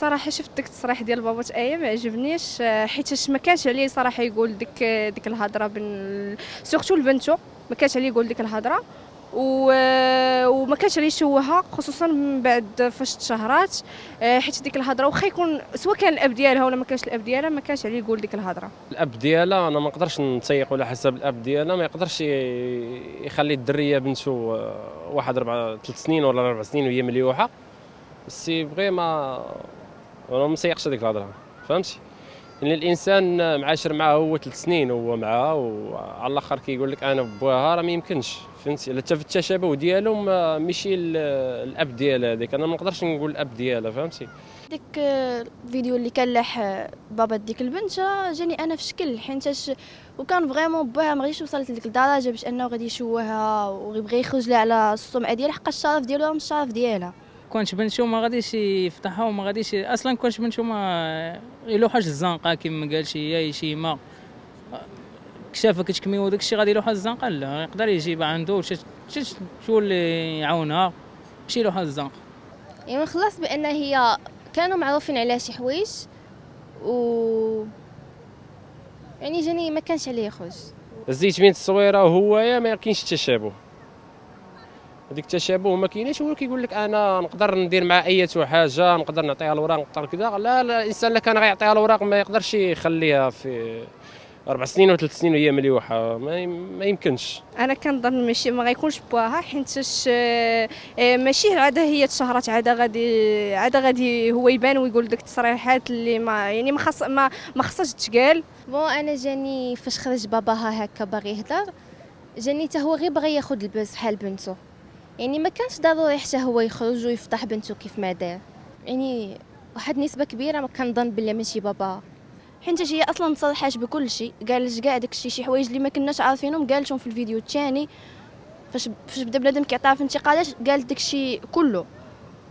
صراحة شفت ديك التصريح ديال بابا إيه ما عجبنيش. آه، حيت ما كانش عليه صراحة يقول ديك ديك الهضرة بين سورتو لبنتو ما كانش عليه يقول ديك الهضرة. و... وما كانش عليه يشوهها خصوصا من بعد فاش تشهرات. آه، حيت ديك الهضرة واخا يكون سواء كان الأب ديالها ولا ما كانش الأب ديالها ما كانش عليه يقول ديك الهضرة. الأب ديالها أنا ما نقدرش نتسيق على حسب الأب ديالها ما يقدرش يخلي الدرية بنته آه، واحد ربع ثلاث سنين ولا أربع سنين وهي مليوحة. ما أنا ما مسيقش هذيك الهضرة. فهمتي؟ يعني الإنسان معاشر معاه هو ثلاث سنين هو معاها وعلى الآخر كيقول لك أنا بواها راه ما يمكنش. فهمتي؟ حتى في التشابه ديالهم ما- ماشي ال- الأب ديالها هذيك. أنا ما نقدرش نقول الأب ديالها فهمتي؟ ديك الفيديو اللي كان لاح بابا ديك البنت جاني أنا في شكل حيتاش وكان فريمون باها ما غاديش وصلت لديك الدرجة باش أنه غادي يشوهها ويبغي يخرج لها على السمعة ديالها حق الشرف ديالو راه مش الشرف ديالها. كونش بنشو ما غاديش يفتحها وما غاديش أصلا كونش بنشو ما يلوحش الزنقة كيما قال شي يا شيما كشافه كتكمي وداك الشيء غادي يلوحها الزنقة؟ لا يقدر يجيب عنده شي شي- شو اللي يعاونها؟ ماشي يلوحها الزنقة. يعني خلاص بأن هي كانوا معروفين عليها شي حوايج و يعني جاني ما كانش عليه يخرج الزيت بين التصويره وهو ما كاينش التشابه هذيك التشابه ما كاينش هو كيقول لك أنا نقدر ندير مع أي حاجة نقدر نعطيها الوراق نقدر كذا. لا لا الإنسان اللي كان غيعطيها الوراق ما يقدرش يخليها في أربع سنين وثلاث سنين وهي مليوحة. ما, يم- ما يمكنش. أنا كنظن ماشي ما غيكونش بواها حيتاش آه، آه، ماشي عادة هي تشهرات عادة غادي عادة غادي هو يبان ويقول ديك التصريحات اللي ما يعني ما خص ما ما خصهاش تقال بون أنا جاني فاش خرج باباها هكا باغي يهضر جاني حتى هو غير باغي ياخذ الباس بحال بنته. يعني ما كانش ضروري حتى هو يخرج ويفضح بنته كيف ما دار. يعني واحد نسبة كبيرة ما كنظن بلي ماشي باباها حيت هي أصلا صرحات بكل شيء قالت كاع داكشي شي حوايج اللي ما كناش عارفينهم قالتهم في الفيديو الثاني فاش فاش بدا بنادم كيعطيها في انتقادات قالت داكشي كله.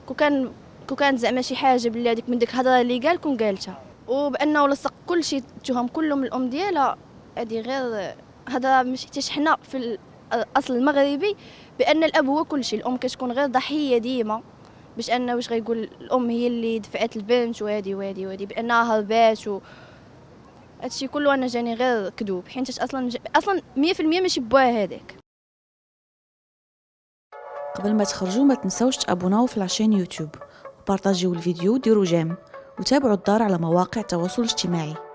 كون كان كون كانت زعما شي حاجة بلي هذيك من ديك الهضرة اللي قال كون قالتها. وبأنه لصق كل شيء التهم كله من الأم ديالها. هذه غير هذا مش حتى حنا في الأصل المغربي بأن الأب هو كل شيء الأم كتكون غير ضحية ديما. باش انه واش غيقول الأم هي اللي دفعت البنت وهذه وهذه وهذه بأنها هربات و هادشي كله أنا جاني غير كذوب. حيت أصلا أصلا 100% ماشي بوها هذاك قبل ما تخرجوا ما تنسوش تابوناو في la chaîne يوتيوب. وبارطاجيو الفيديو وديروا j'aime. وتابعوا الدار على مواقع التواصل الاجتماعي.